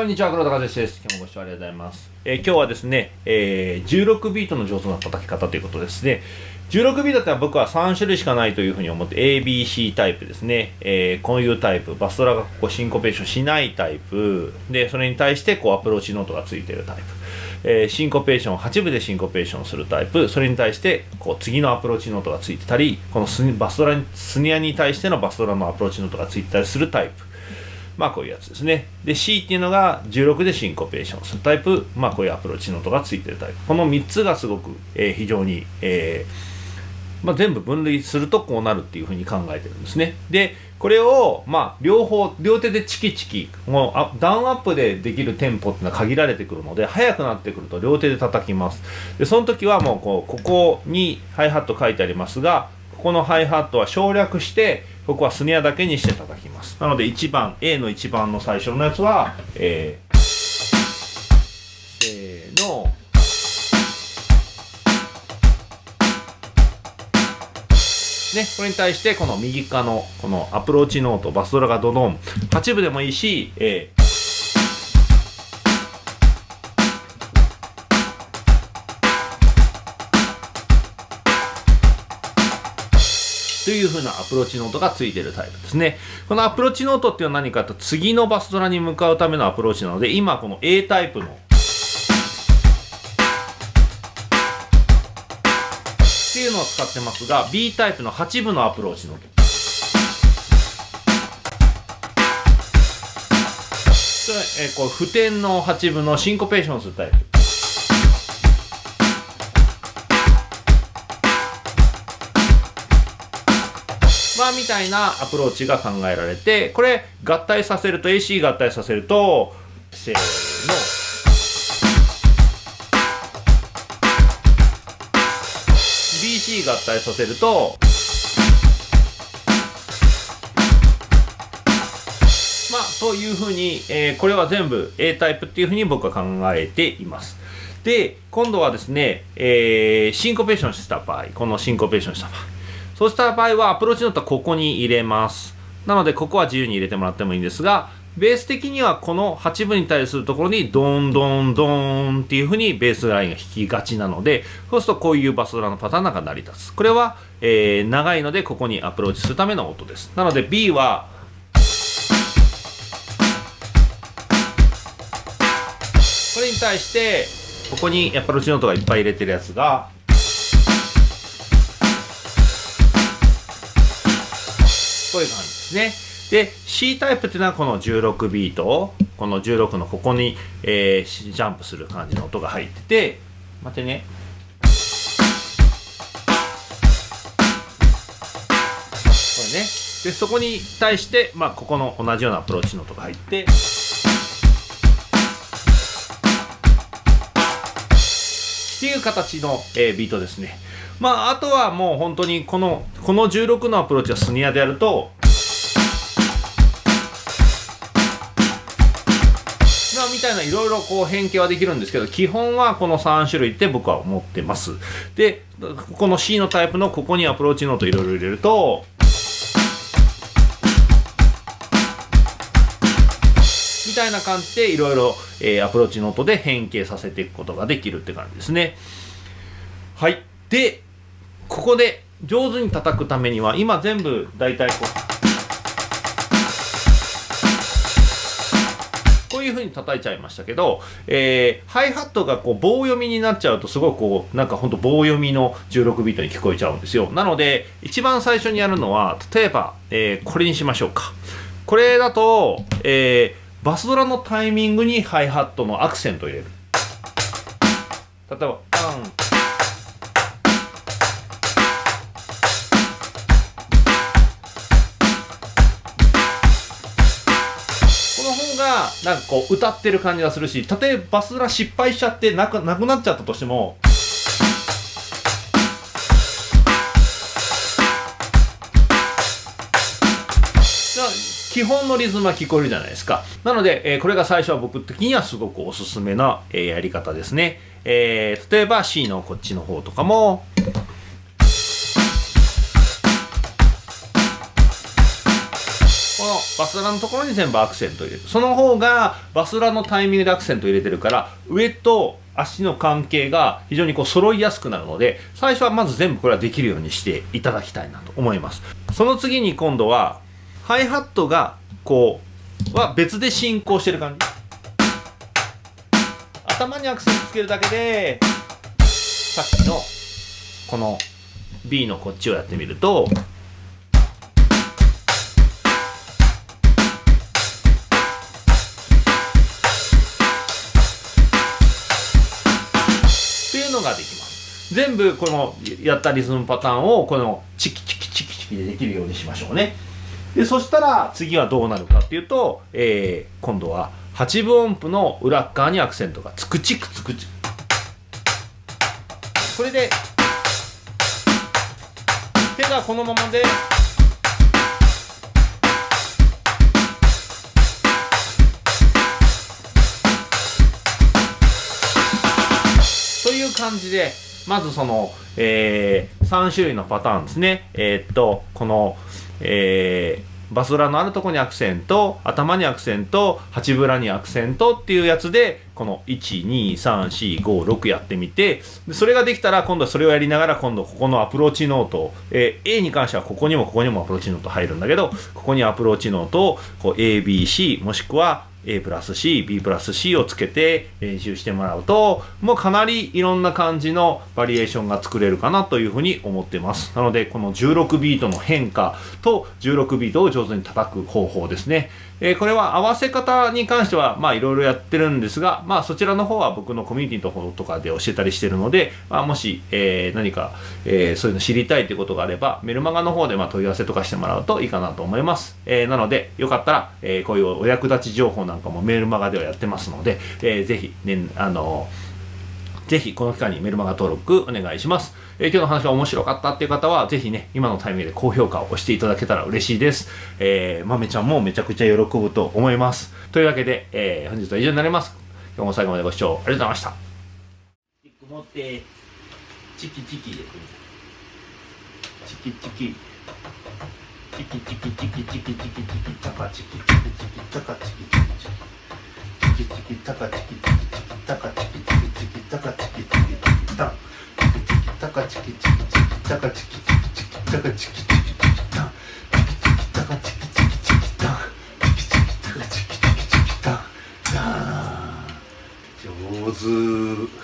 こんにちは、黒田和です。今日もご視聴ありがとうございます。えー今日はですね、えー16ビートの上手な叩き方ということですね。16ビートって僕は3種類しかないというふうに思って、A、B、C タイプですね。えーこういうタイプ、バスドラがここシンコペーションしないタイプ、で、それに対してこうアプローチノートがついてるタイプ。えーシンコペーション8分でシンコペーションするタイプそれに対してこう次のアプローチノートがついてたりこのスバスドラにスネアに対してのバスドラのアプローチノートがついてたりするタイプまあこういうやつですねで C っていうのが16でシンコペーションするタイプまあこういうアプローチノートがついてるタイプこの3つがすごく、えー非常に、えーまあ、全部分類するとこうなるっていうふうに考えてるんですね。で、これを、まあ、両方、両手でチキチキ、もうダウンアップでできるテンポっていうのは限られてくるので、速くなってくると両手で叩きます。で、その時はもう、こう、ここにハイハット書いてありますが、ここのハイハットは省略して、ここはスネアだけにして叩きます。なので、1番、A の1番の最初のやつは、えー、せーの、ね、これに対してこの右側のこのアプローチノートバスドラがドドン8部でもいいし、えーという風なアプローチノートがついてるタイプですね。このアプローチノートっていうのは何かと次のバスドラに向かうためのアプローチなので今この A タイプの。っていうのを使ってますが B タイプの8部のアプローチノートそれえこう付点の8分のシンコペーションするタイプ。まあみたいなアプローチが考えられてこれ合体させると AC 合体させるとせーの。BC 合体させるとまあというふうに、えーこれは全部 A タイプっていうふうに僕は考えています。で今度はですね、えーシンコペーションした場合このシンコペーションした場合。そうした場合はアプローチノートはここに入れます。なのでここは自由に入れてもらってもいいんですがベース的にはこの8分に対するところにドンドンドンっていうふうにベースラインが弾きがちなのでそうするとこういうバスドラのパターンが成り立つ。これは、えー長いのでここにアプローチするための音です。なので B はこれに対してここにアプローチノートがいっぱい入れてるやつがこういう感じですね。で、C タイプっていうのはこの16ビートを、この16のここに、えージャンプする感じの音が入ってて、待ってね。これね。で、そこに対して、まあ、ここの同じようなアプローチの音が入って、っていう形の、えービートですね。まあ、あとはもう本当にこの、この16のアプローチはスネアでやると、まあ、みたいないろいろこう変形はできるんですけど、基本はこの3種類って僕は思ってます。で、この C のタイプのここにアプローチノートいろいろ入れると、みたいな感じでいろいろアプローチノートで変形させていくことができるって感じですね。はい。で、ここで上手に叩くためには、今全部大体こう、こういう風に叩いちゃいましたけど、えーハイハットがこう棒読みになっちゃうとすごいこうなんかほんと棒読みの16ビートに聞こえちゃうんですよ。なので一番最初にやるのは例えば、えーこれにしましょうか。これだと、えーバスドラのタイミングにハイハットのアクセントを入れる。例えばパン。なんかこう歌ってる感じがするしたとえバスラ失敗しちゃってなくなくなっちゃったとしても基本のリズムは聞こえるじゃないですか。なので、えーこれが最初は僕的にはすごくおすすめな、えーやり方ですね、えー例えば C のこっちの方とかもバスラのところに全部アクセント入れる。その方がバスラのタイミングでアクセント入れてるから上と足の関係が非常にこう揃いやすくなるので最初はまず全部これはできるようにしていただきたいなと思います。その次に今度はハイハットがこうは別で進行してる感じ。頭にアクセントつけるだけでさっきのこの B のこっちをやってみるとのができます。全部このやったリズムパターンをこのチキチキチキチキでできるようにしましょうね。でそしたら次はどうなるかっていうと、えー、今度は8分音符の裏側にアクセントがつくちくつくち。これで手がこのままでという感じでまずその、えー、3種類のパターンですね。えー、っとこの、えーバスラのあるとこにアクセント頭にアクセント八ブラにアクセントっていうやつでこの1、2、3、4、5、6やってみてそれができたら今度はそれをやりながら今度ここのアプローチノート、えー、A に関してはここにもここにもアプローチノート入るんだけどここにアプローチノートをこう ABC もしくは A プラス C、B プラス C をつけて練習してもらうと、もうかなりいろんな感じのバリエーションが作れるかなというふうに思ってます。なので、この16ビートの変化と16ビートを上手に叩く方法ですね。えー、これは合わせ方に関しては、まあいろいろやってるんですが、まあそちらの方は僕のコミュニティの方とかで教えたりしてるので、まあもし、えー、何か、えー、そういうの知りたいということがあれば、メルマガの方でまあ問い合わせとかしてもらうといいかなと思います。えー、なので、よかったら、えー、こういうお役立ち情報なんかもメールマガではやってますので、えー、ぜひ、ね、あのぜひこの期間にメルマガ登録お願いします。えー、今日の話が面白かったっていう方は、ぜひね、今のタイミングで高評価を押していただけたら嬉しいです。えー、まめちゃんもめちゃくちゃ喜ぶと思います。というわけで、えー、本日は以上になります。今日も最後までご視聴ありがとうございました。持って、チキチキチキチキ。チキチキチキチキチキチキチャカチキチキチキチャカチキチキチキチキチャカチキチキチキチャカチキチキチキチャカチキチキタンチキチキタカチキチキチキチャカチキチキチキチャカチキチキチキタンチキチキタカチキチキチキタチキチキタカチキチキチキタ上手